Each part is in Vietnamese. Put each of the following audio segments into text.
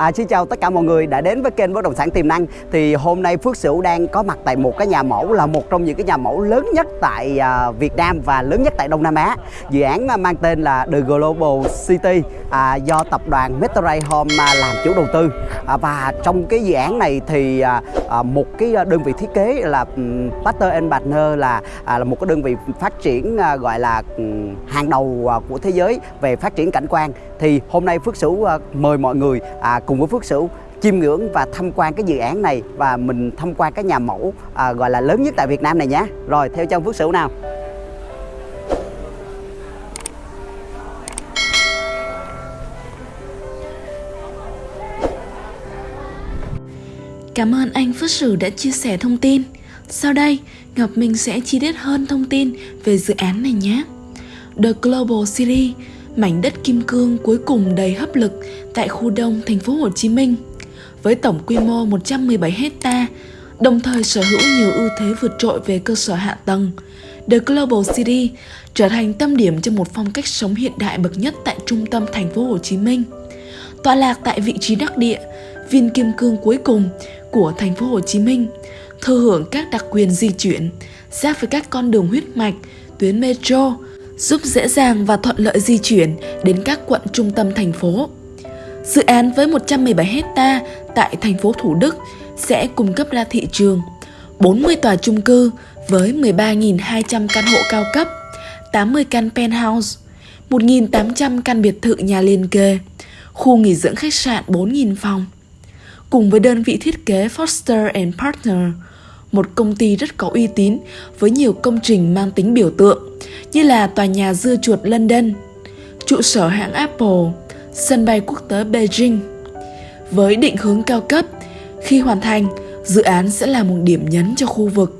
À, xin chào tất cả mọi người đã đến với kênh bất động sản tiềm năng. Thì hôm nay Phước Sửu đang có mặt tại một cái nhà mẫu là một trong những cái nhà mẫu lớn nhất tại à, Việt Nam và lớn nhất tại Đông Nam Á. Dự án à, mang tên là The Global City à, do tập đoàn Metro Home à, làm chủ đầu tư. À, và trong cái dự án này thì à, à, một cái đơn vị thiết kế là um, Pasteur Partner là à, là một cái đơn vị phát triển à, gọi là um, hàng đầu à, của thế giới về phát triển cảnh quan. Thì hôm nay Phước Sửu à, mời mọi người à, cùng với Phước Sửu chiêm ngưỡng và tham quan cái dự án này và mình tham quan cái nhà mẫu à, gọi là lớn nhất tại Việt Nam này nhé. Rồi theo chân Phước Sửu nào. Cảm ơn anh Phước Sửu đã chia sẻ thông tin. Sau đây, Ngọc Minh sẽ chi tiết hơn thông tin về dự án này nhé. The Global City, mảnh đất kim cương cuối cùng đầy hấp lực tại khu đông thành phố Hồ Chí Minh. Với tổng quy mô 117 hecta, đồng thời sở hữu nhiều ưu thế vượt trội về cơ sở hạ tầng. The Global City trở thành tâm điểm cho một phong cách sống hiện đại bậc nhất tại trung tâm thành phố Hồ Chí Minh. Tọa lạc tại vị trí đắc địa, viên kim cương cuối cùng của thành phố Hồ Chí Minh, thừa hưởng các đặc quyền di chuyển, giáp với các con đường huyết mạch, tuyến metro, giúp dễ dàng và thuận lợi di chuyển đến các quận trung tâm thành phố. Dự án với 117 hecta tại thành phố Thủ Đức sẽ cung cấp ra thị trường 40 tòa chung cư với 13.200 căn hộ cao cấp, 80 căn penthouse, 1.800 căn biệt thự nhà liền kề, khu nghỉ dưỡng khách sạn 4.000 phòng. Cùng với đơn vị thiết kế Foster and Partner, một công ty rất có uy tín với nhiều công trình mang tính biểu tượng như là tòa nhà dưa chuột London, trụ sở hãng Apple, sân bay quốc tế Beijing. Với định hướng cao cấp, khi hoàn thành, dự án sẽ là một điểm nhấn cho khu vực.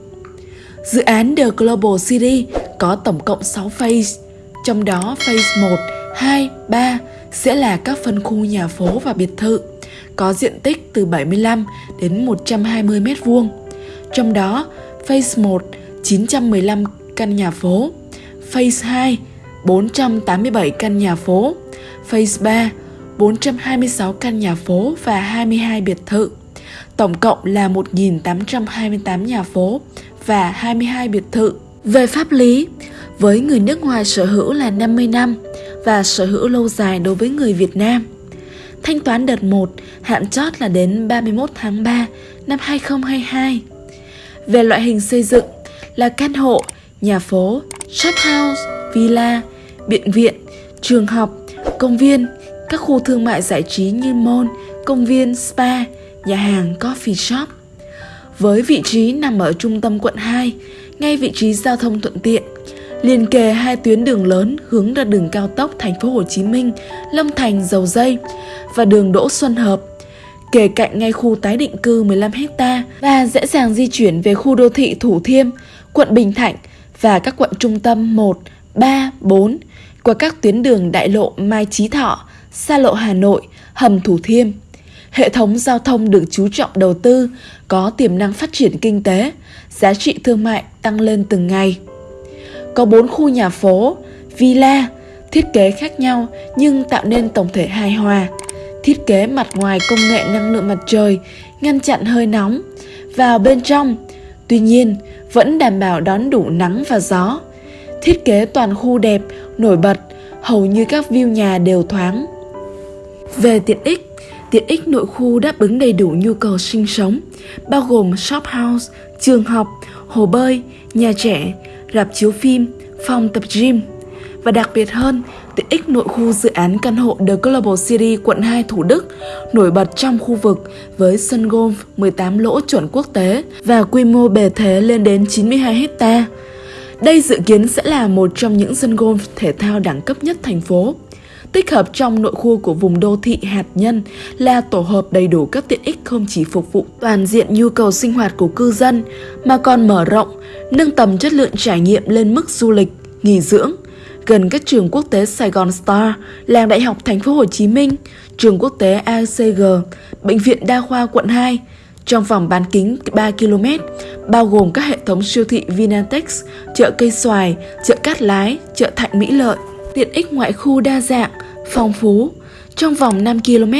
Dự án The Global City có tổng cộng 6 phase, trong đó phase 1, 2, 3 sẽ là các phân khu nhà phố và biệt thự, có diện tích từ 75 đến 120 mét vuông. Trong đó, phase 1 915 căn nhà phố, phase 2 487 căn nhà phố, phase 3 426 căn nhà phố và 22 biệt thự. Tổng cộng là 1.828 nhà phố và 22 biệt thự. Về pháp lý, với người nước ngoài sở hữu là 50 năm và sở hữu lâu dài đối với người Việt Nam. Thanh toán đợt 1 hạn chót là đến 31 tháng 3 năm 2022. Về loại hình xây dựng là căn hộ, nhà phố, shop house, villa, bệnh viện, trường học, công viên, các khu thương mại giải trí như mall, công viên, spa, nhà hàng, coffee shop. Với vị trí nằm ở trung tâm quận 2, ngay vị trí giao thông thuận tiện, liền kề hai tuyến đường lớn hướng ra đường cao tốc thành phố Hồ Chí Minh, Long Thành, Dầu Dây và đường Đỗ Xuân Hợp, kề cạnh ngay khu tái định cư 15 ha và dễ dàng di chuyển về khu đô thị Thủ Thiêm, quận Bình Thạnh và các quận trung tâm 1, 3, 4 qua các tuyến đường đại lộ Mai Chí Thọ, xa lộ Hà Nội, hầm Thủ Thiêm. Hệ thống giao thông được chú trọng đầu tư, có tiềm năng phát triển kinh tế, giá trị thương mại tăng lên từng ngày. Có 4 khu nhà phố, villa, thiết kế khác nhau nhưng tạo nên tổng thể hài hòa. Thiết kế mặt ngoài công nghệ năng lượng mặt trời, ngăn chặn hơi nóng. Vào bên trong, tuy nhiên vẫn đảm bảo đón đủ nắng và gió. Thiết kế toàn khu đẹp, nổi bật, hầu như các view nhà đều thoáng. Về tiện ích, tiện ích nội khu đáp ứng đầy đủ nhu cầu sinh sống, bao gồm shop house, trường học, hồ bơi, nhà trẻ, rạp chiếu phim, phòng tập gym. Và đặc biệt hơn, tiện ích nội khu dự án căn hộ The Global City quận 2 Thủ Đức nổi bật trong khu vực với sân golf 18 lỗ chuẩn quốc tế và quy mô bề thế lên đến 92 hecta. Đây dự kiến sẽ là một trong những sân golf thể thao đẳng cấp nhất thành phố. Tích hợp trong nội khu của vùng đô thị hạt nhân là tổ hợp đầy đủ các tiện ích không chỉ phục vụ toàn diện nhu cầu sinh hoạt của cư dân mà còn mở rộng, nâng tầm chất lượng trải nghiệm lên mức du lịch, nghỉ dưỡng, gần các trường quốc tế Sài Gòn Star, làng đại học Thành phố Hồ Chí Minh, trường quốc tế ACG, bệnh viện đa khoa quận 2, trong vòng bán kính 3 km, bao gồm các hệ thống siêu thị Vinatex, chợ cây xoài, chợ cát lái, chợ Thạnh Mỹ Lợi. Tiện ích ngoại khu đa dạng, phong phú, Trong vòng 5 km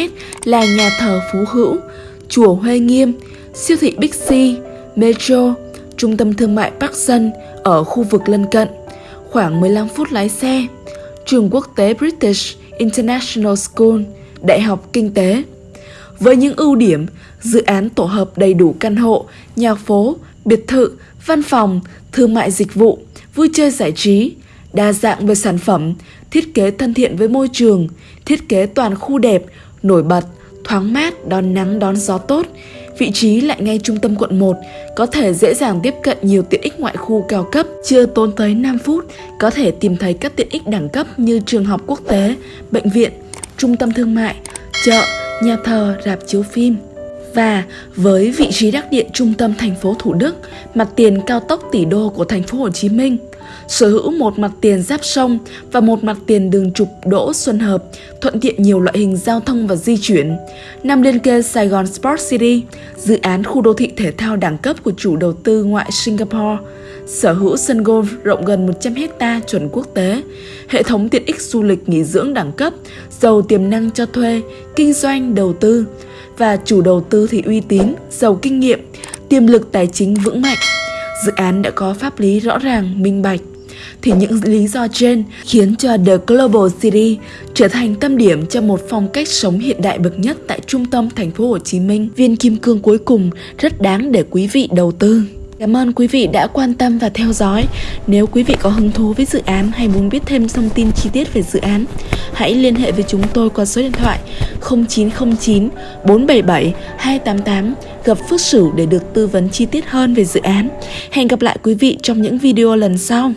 là nhà thờ Phú Hữu, chùa Huê Nghiêm, siêu thị Big C, Metro, trung tâm thương mại Park Sun ở khu vực lân cận, khoảng 15 phút lái xe, trường quốc tế British International School, Đại học Kinh tế. Với những ưu điểm, dự án tổ hợp đầy đủ căn hộ, nhà phố, biệt thự, văn phòng, thương mại dịch vụ, vui chơi giải trí, đa dạng về sản phẩm, thiết kế thân thiện với môi trường, thiết kế toàn khu đẹp, nổi bật, thoáng mát, đón nắng đón gió tốt, vị trí lại ngay trung tâm quận 1, có thể dễ dàng tiếp cận nhiều tiện ích ngoại khu cao cấp, chưa tốn tới 5 phút, có thể tìm thấy các tiện ích đẳng cấp như trường học quốc tế, bệnh viện, trung tâm thương mại, chợ, nhà thờ, rạp chiếu phim. Và với vị trí đắc địa trung tâm thành phố Thủ Đức, mặt tiền cao tốc tỷ đô của thành phố Hồ Chí Minh, sở hữu một mặt tiền giáp sông và một mặt tiền đường trục đỗ Xuân Hợp, thuận tiện nhiều loại hình giao thông và di chuyển. Nằm liên kề Sài Gòn Sport City, dự án khu đô thị thể thao đẳng cấp của chủ đầu tư ngoại Singapore, sở hữu sân golf rộng gần 100 hecta chuẩn quốc tế, hệ thống tiện ích du lịch nghỉ dưỡng đẳng cấp, giàu tiềm năng cho thuê, kinh doanh, đầu tư và chủ đầu tư thì uy tín, giàu kinh nghiệm, tiềm lực tài chính vững mạnh. Dự án đã có pháp lý rõ ràng, minh bạch thì những lý do trên khiến cho The Global City trở thành tâm điểm cho một phong cách sống hiện đại bậc nhất tại trung tâm thành phố Hồ Chí Minh. Viên kim cương cuối cùng rất đáng để quý vị đầu tư. Cảm ơn quý vị đã quan tâm và theo dõi. Nếu quý vị có hứng thú với dự án hay muốn biết thêm thông tin chi tiết về dự án, hãy liên hệ với chúng tôi qua số điện thoại 0909 477 288 gặp Phước Sửu để được tư vấn chi tiết hơn về dự án. Hẹn gặp lại quý vị trong những video lần sau.